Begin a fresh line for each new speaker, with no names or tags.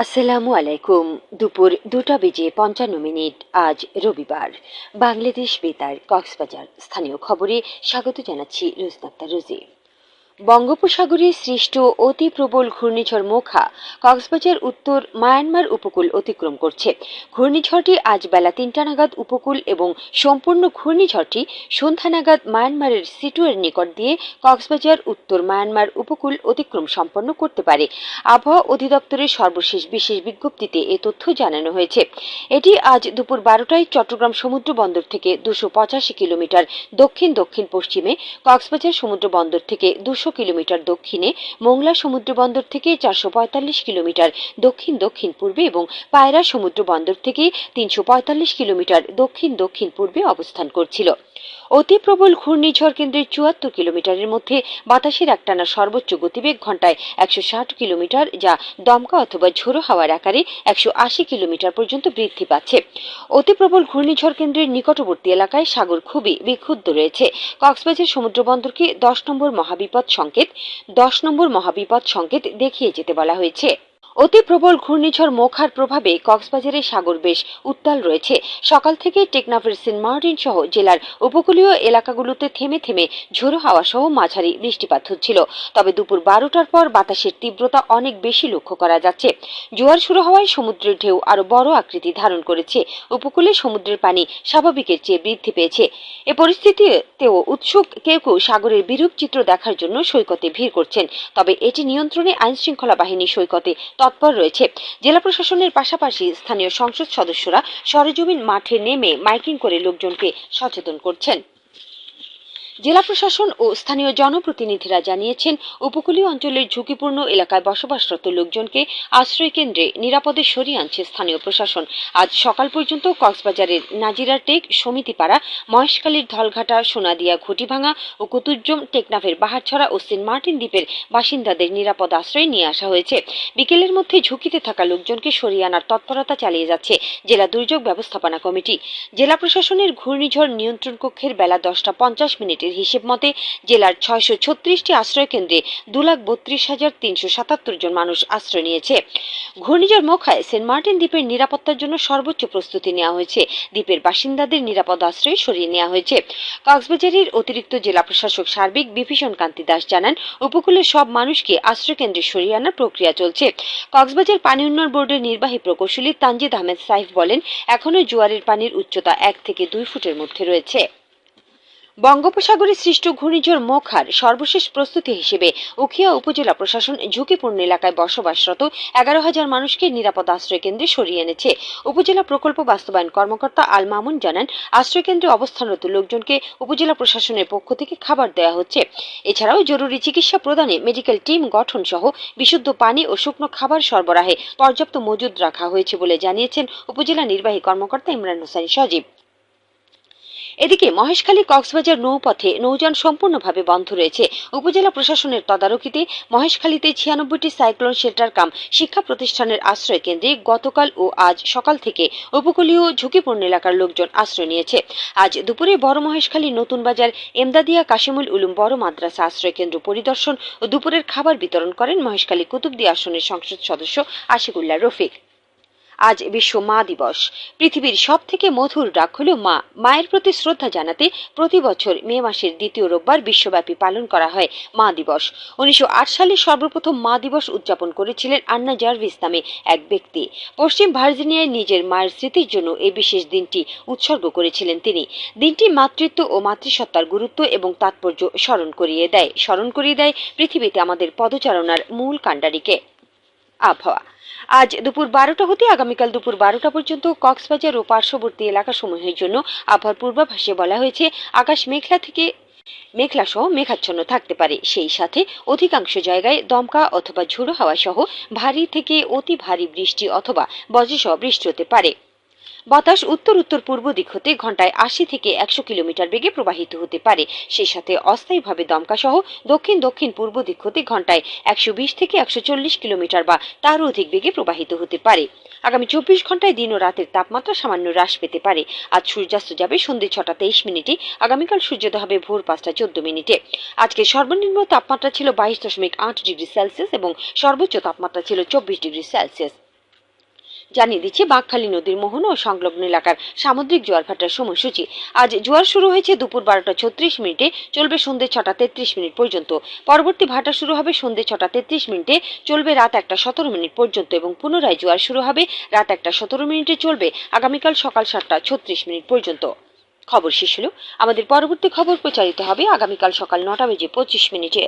আসসালামু আলাইকুম। দুপুর দুটা বেজে পঞ্চান্ন মিনিট, আজ রবিবার। বাংলাদেশ বেতার, কক্সবাজার। স্থানীয় খবরে স্বাগত জানাচ্ছি রোজনাক্তা রোজি। বঙ্গোপসাগরে সৃষ্ট অতি প্রবল ঘূর্ণিঝড় মোখা কক্সবাজার উত্তর মায়ানমার উপকূল অতিক্রম করছে। ঘূর্ণিঝড়টি আজ বেলা তিনটা নাগাদ উপকূল এবং সম্পূর্ণ ঘূর্ণিঝড়টি সন্ধ্যা নাগাদ মায়ানমারের সিটুয়ের নিকট দিয়ে কক্সবাজার উত্তর মায়ানমার উপকূল অতিক্রম সম্পন্ন করতে পারে। আবহাওয়া অধিদপ্তরের সর্বশেষ বিশেষ বিজ্ঞপ্তিতে এ তথ্য জানানো হয়েছে। এটি আজ দুপুর বারোটায় চট্টগ্রাম সমুদ্র বন্দর থেকে দুশো কিলোমিটার দক্ষিণ দক্ষিণ পশ্চিমে কক্সবাজার সমুদ্র বন্দর থেকে দুশো কিলোমিটার দক্ষিণে মোংলা সমুদ্র বন্দর থেকে চারশো পঁয়তাল্লিশ কিলোমিটার দক্ষিণ দক্ষিণ পূর্বে এবং পায়রা সমুদ্র বন্দর থেকে তিনশো পঁয়তাল্লিশ কিলোমিটার দক্ষিণ দক্ষিণ পূর্বে অবস্থান করছিল। অতি প্রবল ঘূর্ণিঝড় কেন্দ্রের চুয়াত্তর কিলোমিটারের মধ্যে বাতাসের একটানা সর্বোচ্চ গতিবেগ ঘন্টায় একশো ষাট কিলোমিটার, যা দমকা অথবা ঝোড়ো হাওয়ার আকারে একশো আশি কিলোমিটার পর্যন্ত বৃদ্ধি পাচ্ছে। অতি প্রবল ঘূর্ণিঝড় কেন্দ্রের নিকটবর্তী এলাকায় সাগর খুবই বিক্ষুব্ধ রয়েছে। কক্সবাজার সমুদ্র বন্দরকে দশ নম্বর মহাবিপদ সংকেত, দশ নম্বর মহাবিপদ সংকেত দেখিয়ে যেতে বলা হয়েছে। অতি প্রবল ঘূর্ণিঝড় মোখার প্রভাবে কক্সবাজারের সাগর বেশ উত্তাল রয়েছে। সকাল থেকে টেকনাফের সেন্ট মার্টিন সহ জেলার উপকূলীয় এলাকাগুলোতে থেমে থেমে ঝোড়ো হাওয়া সহ মাঝারি বৃষ্টিপাত হচ্ছিল। তবে দুপুর বারোটার পর বাতাসের তীব্রতা অনেক বেশি লক্ষ্য করা যাচ্ছে। জোয়ার শুরু হওয়ায় সমুদ্রের ঢেউ আরও বড় আকৃতি ধারণ করেছে। উপকূলে সমুদ্রের পানি স্বাভাবিকের চেয়ে বৃদ্ধি পেয়েছে। এ পরিস্থিতিতেও উৎসুক কেউ কেউ সাগরের বিরূপ চিত্র দেখার জন্য সৈকতে ভিড় করছেন। তবে এটি নিয়ন্ত্রণে আইনশৃঙ্খলা বাহিনী সৈকতে তৎপর রয়েছে। জেলা প্রশাসনের পাশাপাশি স্থানীয় সংসদ সদস্যরা সরেজমিন মাঠে নেমে মাইকিং করে লোকজনকে সচেতন করছেন। জেলা প্রশাসন ও স্থানীয় জনপ্রতিনিধিরা জানিয়েছেন, উপকূলীয় অঞ্চলের ঝুঁকিপূর্ণ এলাকায় বসবাসরত লোকজনকে আশ্রয় কেন্দ্রে নিরাপদে সরিয়ে আনছে স্থানীয় প্রশাসন। আজ সকাল পর্যন্ত কক্সবাজারের নাজিরার টেক সমিতিপাড়া, মহেশখালীর ধলঘাটা, সোনাদিয়া ঘটিভাঙা ও কুতুজ্জম টেকনাফের বাহারছড়া ও সেন্ট মার্টিন দ্বীপের বাসিন্দাদের নিরাপদ আশ্রয় নিয়ে আসা হয়েছে। বিকেলের মধ্যে ঝুঁকিতে থাকা লোকজনকে সরিয়ে আনার তৎপরতা চালিয়ে যাচ্ছে জেলা দুর্যোগ ব্যবস্থাপনা কমিটি। জেলা প্রশাসনের ঘূর্ণিঝড় নিয়ন্ত্রণ কক্ষের বেলা দশটা পঞ্চাশ মিনিটের হিসেব মতে জেলার ছয়শো ছত্রিশটি আশ্রয় কেন্দ্রে দু লাখ বত্রিশ হাজার তিনশো সাতাত্তর জন মানুষ আশ্রয় নিয়েছে। ঘূর্ণিঝড় মোখায় সেন্ট মার্টিন দ্বীপের নিরাপত্তার জন্য সর্বোচ্চ প্রস্তুতি নেওয়া হয়েছে। দ্বীপের বাসিন্দাদের নিরাপদ আশ্রয়ে সরিয়ে নেওয়া হয়েছে। কক্সবাজারের অতিরিক্ত জেলা প্রশাসক সার্বিক বিভীষণ কান্তি দাস জানান, উপকূলের সব মানুষকে আশ্রয় কেন্দ্রে সরিয়ে আনার প্রক্রিয়া চলছে। কক্সবাজার পানি উন্নয়ন বোর্ডের নির্বাহী প্রকৌশলী তানজিদ আহমেদ সাইফ বলেন, এখনও জোয়ারের পানির উচ্চতা এক থেকে দুই ফুটের মধ্যে রয়েছে। বঙ্গোপসাগরে সৃষ্ট ঘূর্ণিঝড় মোখার সর্বশেষ প্রস্তুতি হিসেবে উখিয়া উপজেলা প্রশাসন ঝুঁকিপূর্ণ এলাকায় বসবাসরত এগারো হাজার মানুষকে নিরাপদ আশ্রয় কেন্দ্রে সরিয়ে এনেছে। উপজেলা প্রকল্প বাস্তবায়ন কর্মকর্তা আল মামুন জানান, আশ্রয় কেন্দ্রে অবস্থানরত লোকজনকে উপজেলা প্রশাসনের পক্ষ থেকে খাবার দেওয়া হচ্ছে। এছাড়াও জরুরি চিকিৎসা প্রদানে মেডিকেল টিম গঠন সহ বিশুদ্ধ পানি ও শুকনো খাবার সরবরাহে পর্যাপ্ত মজুদ রাখা হয়েছে বলে জানিয়েছেন উপজেলা নির্বাহী কর্মকর্তা ইমরান হোসেন সজীব। এদিকে মহেশখালী কক্সবাজার নৌপথে নৌযান সম্পূর্ণভাবে বন্ধ রয়েছে। উপজেলা প্রশাসনের তদারকিতে মহেশখালীতে ছিয়ানব্বইটি সাইক্লোন শেল্টার কাম শিক্ষা প্রতিষ্ঠানের আশ্রয় কেন্দ্রে গতকাল ও আজ সকাল থেকে উপকূলীয় ঝুঁকিপূর্ণ এলাকার লোকজন আশ্রয় নিয়েছে। আজ দুপুরে বড় মহেশখালী নতুন বাজার এমদাদিয়া কাশিমুল উলুম বড় মাদ্রাসা আশ্রয় কেন্দ্র পরিদর্শন ও দুপুরের খাবার বিতরণ করেন মহেশখালী কুতুবদি আসনের সংসদ সদস্য আশিকুল্লাহ রফিক। আজ বিশ্ব মা দিবস। পৃথিবীর সব থেকে মধুর ডাক হল মা। মায়ের প্রতি শ্রদ্ধা জানাতে প্রতি বছর মে মাসের দ্বিতীয় রোববার বিশ্বব্যাপী পালন করা হয় মা দিবস। উনিশশো আট সালে সর্বপ্রথম মা দিবস উদযাপন করেছিলেন আন্না জার্ভিস নামে এক ব্যক্তি। পশ্চিম ভার্জিনিয়ায় নিজের মায়ের স্মৃতির জন্য এই বিশেষ দিনটি উৎসর্গ করেছিলেন তিনি। দিনটি মাতৃত্ব ও মাতৃসত্তার গুরুত্ব এবং তাৎপর্য স্মরণ করিয়ে দেয়। স্মরণ করিয়ে দেয় পৃথিবীতে আমাদের পদচারণার মূল কাণ্ডারিকে। আবহাওয়া। আজ দুপুর বারোটা হতে আগামীকাল দুপুর বারোটা পর্যন্ত কক্সবাজার ও পার্শ্ববর্তী এলাকাসমূহের জন্য আবহাওয়ার পূর্বাভাসে বলা হয়েছে, আকাশ মেঘলা থেকে মেঘলা সহ মেঘাচ্ছন্ন থাকতে পারে। সেই সাথে অধিকাংশ জায়গায় দমকা অথবা ঝোড়ো হাওয়া সহ ভারী থেকে অতি ভারী বৃষ্টি অথবা বজ্রসহ বৃষ্টি হতে পারে। বাতাস উত্তর উত্তর পূর্ব দিক হতে ঘন্টায় আশি থেকে একশো কিলোমিটার বেগে প্রবাহিত হতে পারে। সেই সাথে অস্থায়ীভাবে দমকা সহ দক্ষিণ দক্ষিণ পূর্ব দিক হতে ঘন্টায় একশো বিশ থেকে একশো চল্লিশ কিলোমিটার বা তারও অধিক বেগে প্রবাহিত হতে পারে। আগামী চব্বিশ ঘন্টায় দিন ও রাতের তাপমাত্রা সামান্য হ্রাস পেতে পারে। আজ সূর্যাস্ত যাবে সন্ধ্যে ছটা তেইশ মিনিটে, আগামীকাল সূর্যোদয় হবে ভোর পাঁচটা চোদ্দ মিনিটে। আজকে সর্বনিম্ন তাপমাত্রা ছিল বাইশ দশমিক আট ডিগ্রি সেলসিয়াস এবং সর্বোচ্চ তাপমাত্রা ছিল চব্বিশ ডিগ্রি সেলসিয়াস। জানিয়ে দিচ্ছে বাঁকখালী নদীর মোহন ও সংলগ্ন এলাকার সামুদ্রিক জোয়ার ভাটার সময়সূচি। আজ জোয়ার শুরু হয়েছে দুপুর বারোটা ছত্রিশ মিনিটে, চলবে সন্ধ্যে ছটা তেত্রিশ মিনিট পর্যন্ত। পরবর্তী ভাটা শুরু হবে সন্ধ্যে ছটা তেত্রিশ মিনিটে, চলবে রাত একটা সতেরো মিনিট পর্যন্ত এবং পুনরায় জোয়ার শুরু হবে রাত একটা সতেরো মিনিটে, চলবে আগামীকাল সকাল সাতটা ছত্রিশ মিনিট পর্যন্ত। খবর শেষ হলো। আমাদের পরবর্তী খবর প্রচারিত হবে আগামীকাল সকাল নটা বেজে পঁচিশ মিনিটে।